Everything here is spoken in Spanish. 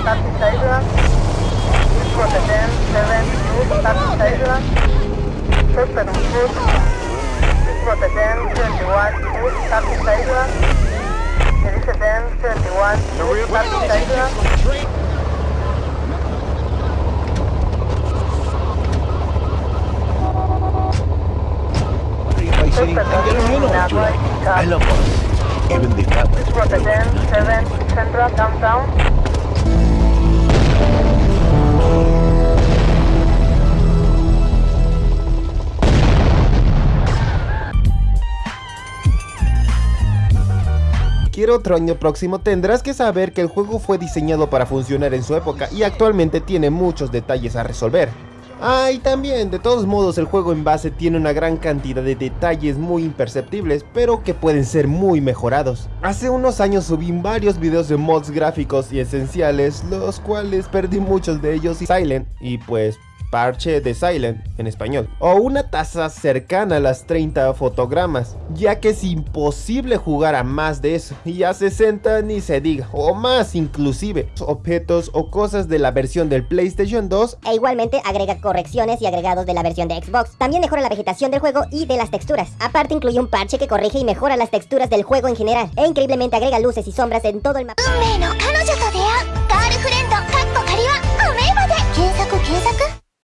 starting Tiger. The This the I love us, even the fact that. Central, downtown. Quiero otro año próximo tendrás que saber que el juego fue diseñado para funcionar en su época y actualmente tiene muchos detalles a resolver. Ah, y también, de todos modos, el juego en base tiene una gran cantidad de detalles muy imperceptibles, pero que pueden ser muy mejorados. Hace unos años subí varios videos de mods gráficos y esenciales, los cuales perdí muchos de ellos y Silent, y pues parche de Silent en español, o una tasa cercana a las 30 fotogramas, ya que es imposible jugar a más de eso, y a 60 ni se diga, o más inclusive. Objetos o cosas de la versión del PlayStation 2 e igualmente agrega correcciones y agregados de la versión de Xbox. También mejora la vegetación del juego y de las texturas. Aparte incluye un parche que corrige y mejora las texturas del juego en general, e increíblemente agrega luces y sombras en todo el mapa.